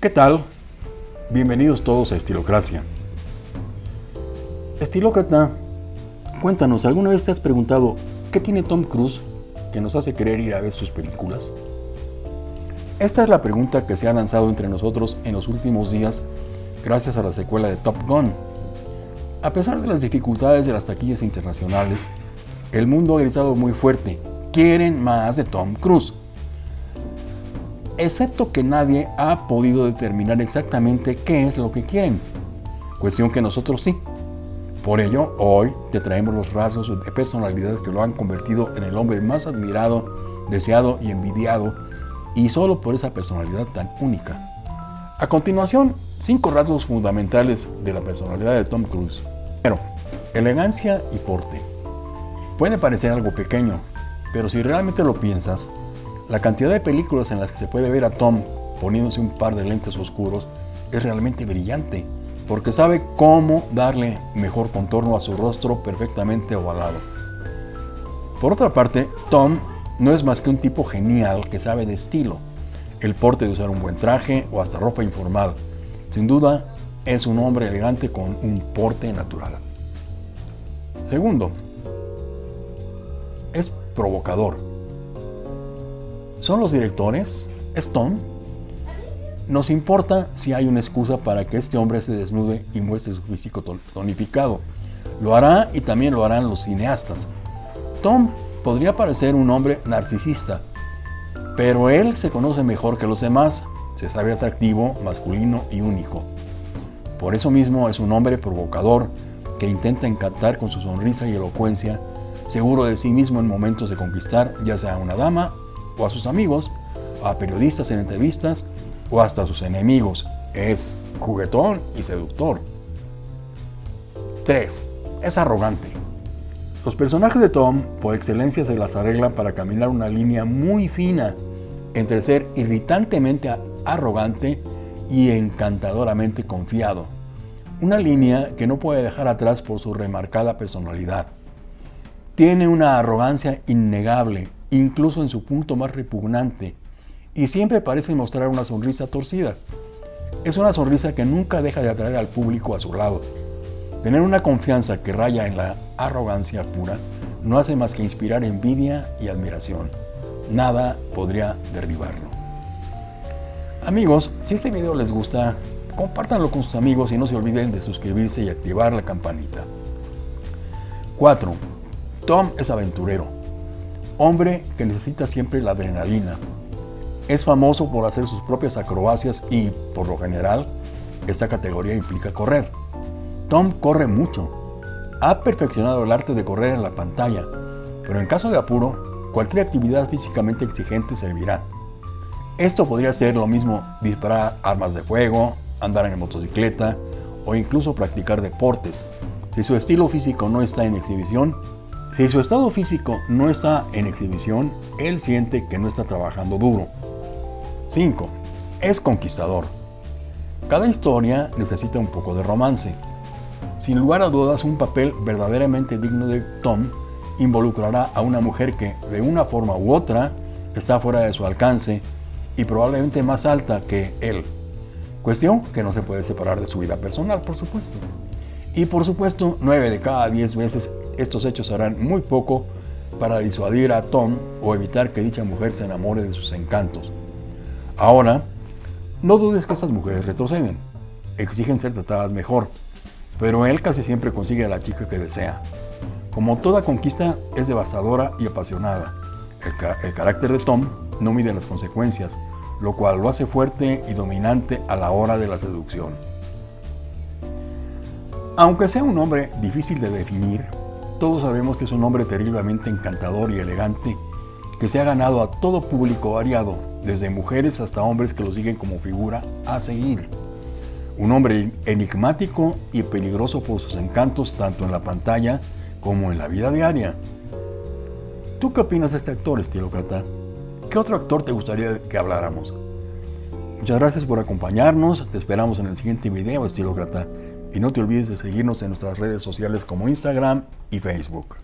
¿Qué tal? Bienvenidos todos a Estilocracia. Estilócrata, cuéntanos, ¿alguna vez te has preguntado qué tiene Tom Cruise que nos hace querer ir a ver sus películas? Esta es la pregunta que se ha lanzado entre nosotros en los últimos días gracias a la secuela de Top Gun. A pesar de las dificultades de las taquillas internacionales, el mundo ha gritado muy fuerte, quieren más de Tom Cruise. Excepto que nadie ha podido determinar exactamente qué es lo que quieren, cuestión que nosotros sí. Por ello, hoy te traemos los rasgos de personalidad que lo han convertido en el hombre más admirado, deseado y envidiado, y solo por esa personalidad tan única. A continuación, cinco rasgos fundamentales de la personalidad de Tom Cruise. Pero, elegancia y porte. Puede parecer algo pequeño, pero si realmente lo piensas, la cantidad de películas en las que se puede ver a Tom poniéndose un par de lentes oscuros es realmente brillante, porque sabe cómo darle mejor contorno a su rostro perfectamente ovalado. Por otra parte, Tom no es más que un tipo genial que sabe de estilo, el porte de usar un buen traje o hasta ropa informal. Sin duda, es un hombre elegante con un porte natural. Segundo, es provocador. ¿Son los directores? ¿Es Tom? Nos importa si hay una excusa para que este hombre se desnude y muestre su físico tonificado. Lo hará y también lo harán los cineastas. Tom podría parecer un hombre narcisista, pero él se conoce mejor que los demás, se sabe atractivo, masculino y único. Por eso mismo es un hombre provocador que intenta encantar con su sonrisa y elocuencia, seguro de sí mismo en momentos de conquistar ya sea una dama o a sus amigos, a periodistas en entrevistas o hasta a sus enemigos. Es juguetón y seductor. 3. Es arrogante. Los personajes de Tom, por excelencia, se las arreglan para caminar una línea muy fina entre ser irritantemente arrogante y encantadoramente confiado. Una línea que no puede dejar atrás por su remarcada personalidad. Tiene una arrogancia innegable, incluso en su punto más repugnante, y siempre parece mostrar una sonrisa torcida. Es una sonrisa que nunca deja de atraer al público a su lado. Tener una confianza que raya en la arrogancia pura no hace más que inspirar envidia y admiración. Nada podría derribarlo. Amigos, si este video les gusta, compártanlo con sus amigos y no se olviden de suscribirse y activar la campanita. 4. Tom es aventurero. Hombre que necesita siempre la adrenalina. Es famoso por hacer sus propias acrobacias y, por lo general, esta categoría implica correr. Tom corre mucho. Ha perfeccionado el arte de correr en la pantalla, pero en caso de apuro, cualquier actividad físicamente exigente servirá. Esto podría ser lo mismo disparar armas de fuego, andar en motocicleta o incluso practicar deportes. Si su estilo físico no está en exhibición, si su estado físico no está en exhibición, él siente que no está trabajando duro. 5. Es conquistador. Cada historia necesita un poco de romance. Sin lugar a dudas, un papel verdaderamente digno de Tom involucrará a una mujer que, de una forma u otra, está fuera de su alcance y probablemente más alta que él. Cuestión que no se puede separar de su vida personal, por supuesto. Y por supuesto, 9 de cada 10 veces estos hechos harán muy poco para disuadir a Tom o evitar que dicha mujer se enamore de sus encantos. Ahora, no dudes que estas mujeres retroceden, exigen ser tratadas mejor, pero él casi siempre consigue a la chica que desea. Como toda conquista es devastadora y apasionada. El, carácter de Tom no mide las consecuencias, lo cual lo hace fuerte y dominante a la hora de la seducción. Aunque sea un hombre difícil de definir, todos sabemos que es un hombre terriblemente encantador y elegante, que se ha ganado a todo público variado, desde mujeres hasta hombres que lo siguen como figura a seguir. Un hombre enigmático y peligroso por sus encantos tanto en la pantalla como en la vida diaria. ¿Tú qué opinas de este actor, estilócrata? ¿Qué otro actor te gustaría que habláramos? Muchas gracias por acompañarnos, te esperamos en el siguiente video, estilócrata. Y no te olvides de seguirnos en nuestras redes sociales como Instagram y Facebook.